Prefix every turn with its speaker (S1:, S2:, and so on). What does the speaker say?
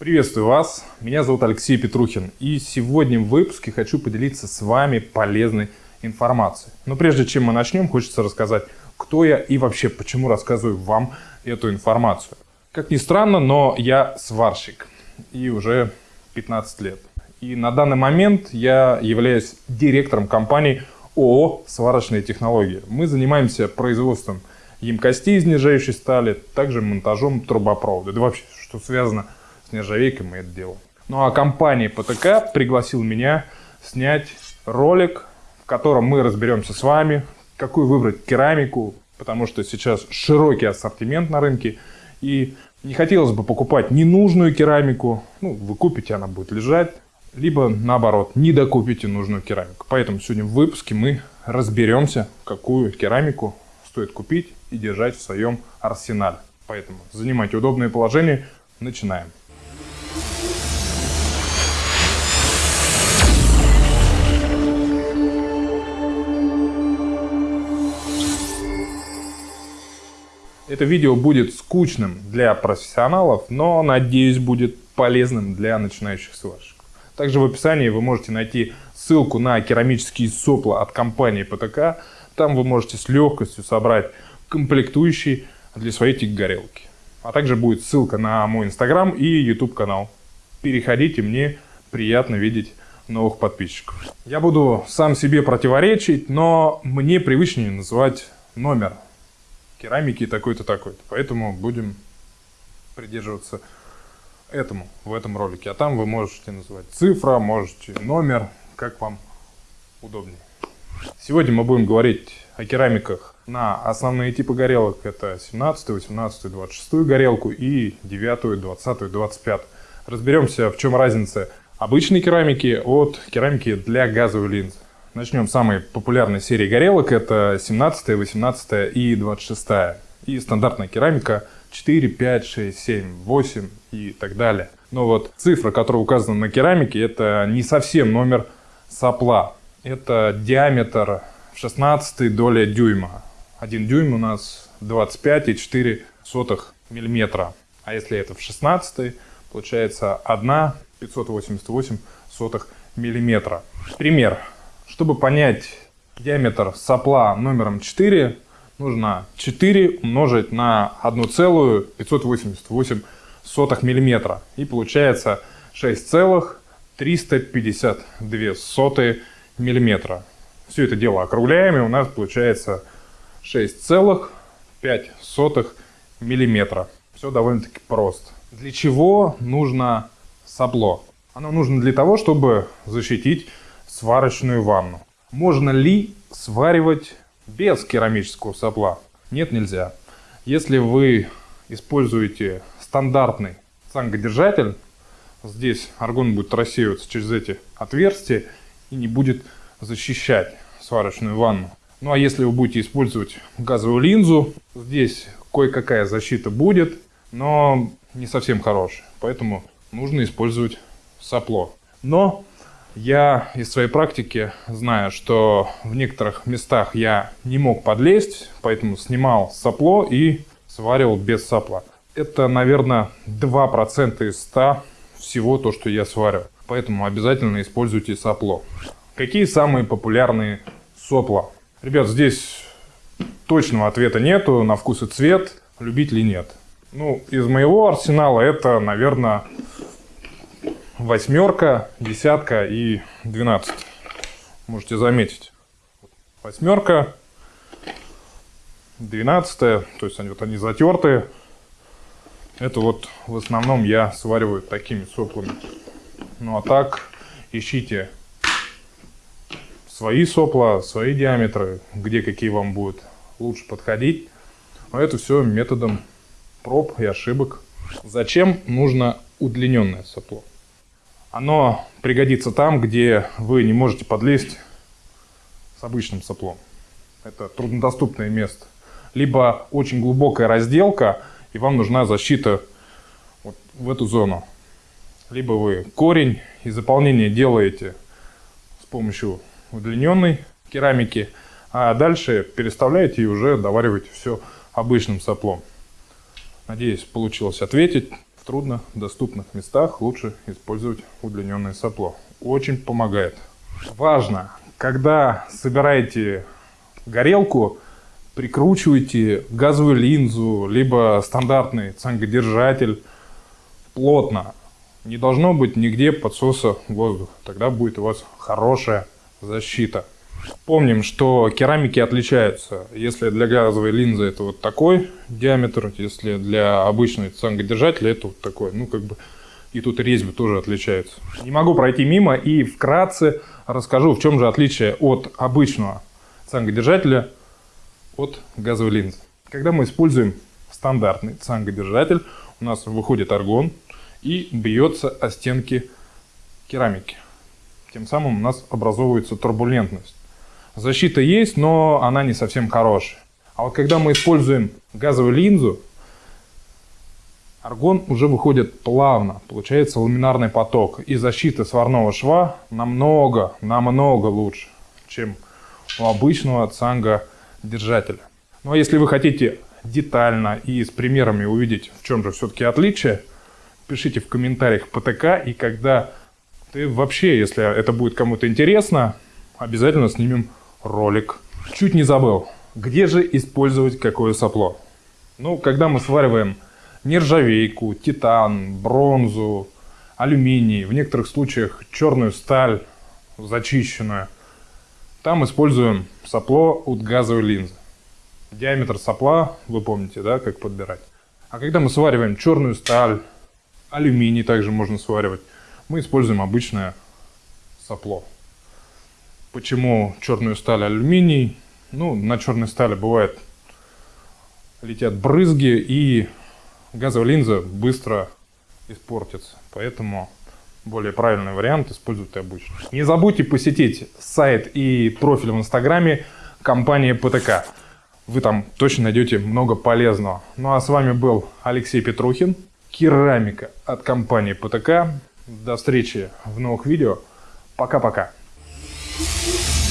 S1: Приветствую вас, меня зовут Алексей Петрухин, и сегодня в выпуске хочу поделиться с вами полезной информацией. Но прежде чем мы начнем, хочется рассказать, кто я и вообще почему рассказываю вам эту информацию. Как ни странно, но я сварщик, и уже 15 лет. И на данный момент я являюсь директором компании ООО «Сварочные технологии». Мы занимаемся производством емкостей из нержавеющей стали, также монтажом трубопровода. Да вообще, что связано с с нержавейкой мы это делаем. Ну а компания ПТК пригласил меня снять ролик, в котором мы разберемся с вами, какую выбрать керамику, потому что сейчас широкий ассортимент на рынке, и не хотелось бы покупать ненужную керамику, ну, вы купите, она будет лежать, либо наоборот, не докупите нужную керамику. Поэтому сегодня в выпуске мы разберемся, какую керамику стоит купить и держать в своем арсенале. Поэтому занимайте удобное положение, начинаем. Это видео будет скучным для профессионалов, но, надеюсь, будет полезным для начинающих сварщиков. Также в описании вы можете найти ссылку на керамические сопла от компании ПТК. Там вы можете с легкостью собрать комплектующие для своей тик-горелки. А также будет ссылка на мой инстаграм и YouTube канал. Переходите, мне приятно видеть новых подписчиков. Я буду сам себе противоречить, но мне привычнее называть номер керамики такой-то, такой-то. Поэтому будем придерживаться этому в этом ролике. А там вы можете называть цифра, можете номер, как вам удобнее. Сегодня мы будем говорить о керамиках на основные типы горелок. Это 17, 18, 26 горелку и 9, 20, 25. Разберемся, в чем разница обычной керамики от керамики для газовой линзы. Начнем с самой популярной серии горелок. Это 17, 18 и 26. И стандартная керамика 4, 5, 6, 7, 8 и так далее. Но вот цифра, которая указана на керамике, это не совсем номер сопла. Это диаметр в 16 доля дюйма. Один дюйм у нас 25,4 миллиметра. А если это в 16, получается 1 588 миллиметра. Пример. Чтобы понять диаметр сопла номером 4, нужно 4 умножить на 1,588 мм. И получается 6,352 мм. Все это дело округляем, и у нас получается 6,5 мм. Все довольно-таки просто. Для чего нужно сопло? Оно нужно для того, чтобы защитить сварочную ванну. Можно ли сваривать без керамического сопла? Нет, нельзя. Если вы используете стандартный цангодержатель, здесь аргон будет рассеиваться через эти отверстия и не будет защищать сварочную ванну. Ну а если вы будете использовать газовую линзу, здесь кое-какая защита будет, но не совсем хорошая. Поэтому нужно использовать сопло. Но я из своей практики знаю, что в некоторых местах я не мог подлезть, поэтому снимал сопло и сваривал без сопла. Это, наверное, 2% из 100 всего то, что я сварю. Поэтому обязательно используйте сопло. Какие самые популярные сопла? Ребят, здесь точного ответа нету, на вкус и цвет, любить ли нет. Ну, из моего арсенала это, наверное, восьмерка, десятка и двенадцать. Можете заметить. Восьмерка, двенадцатая, то есть они вот они затертые. Это вот в основном я свариваю такими соплами. Ну а так ищите свои сопла, свои диаметры, где какие вам будут лучше подходить. А это все методом проб и ошибок. Зачем нужно удлиненное сопло? Оно пригодится там, где вы не можете подлезть с обычным соплом. Это труднодоступное место. Либо очень глубокая разделка, и вам нужна защита вот в эту зону. Либо вы корень и заполнение делаете с помощью удлиненной керамики, а дальше переставляете и уже довариваете все обычным соплом. Надеюсь, получилось ответить. Трудно доступных местах лучше использовать удлиненное сопло. Очень помогает. Важно, когда собираете горелку, прикручивайте газовую линзу, либо стандартный цангодержатель плотно. Не должно быть нигде подсоса воздуха. Тогда будет у вас хорошая защита. Помним, что керамики отличаются. Если для газовой линзы это вот такой диаметр, если для обычной цангодержателя это вот такой. Ну, как бы и тут резьбы тоже отличаются. Не могу пройти мимо и вкратце расскажу, в чем же отличие от обычного цангодержателя от газовой линзы. Когда мы используем стандартный цангодержатель, у нас выходит аргон и бьется о стенки керамики. Тем самым у нас образовывается турбулентность. Защита есть, но она не совсем хорошая. А вот когда мы используем газовую линзу, аргон уже выходит плавно, получается ламинарный поток. И защита сварного шва намного, намного лучше, чем у обычного цанга держателя. Ну а если вы хотите детально и с примерами увидеть, в чем же все-таки отличие, пишите в комментариях ПТК, и когда ты вообще, если это будет кому-то интересно, обязательно снимем ролик. Чуть не забыл, где же использовать какое сопло? Ну, когда мы свариваем нержавейку, титан, бронзу, алюминий, в некоторых случаях черную сталь зачищенную, там используем сопло от газовой линзы. Диаметр сопла, вы помните, да, как подбирать. А когда мы свариваем черную сталь, алюминий также можно сваривать, мы используем обычное сопло. Почему черную сталь алюминий? Ну, на черной стали бывает летят брызги и газовая линза быстро испортится. Поэтому более правильный вариант используйте обычно. Не забудьте посетить сайт и профиль в инстаграме компании ПТК. Вы там точно найдете много полезного. Ну а с вами был Алексей Петрухин, керамика от компании ПТК. До встречи в новых видео. Пока-пока. Bye.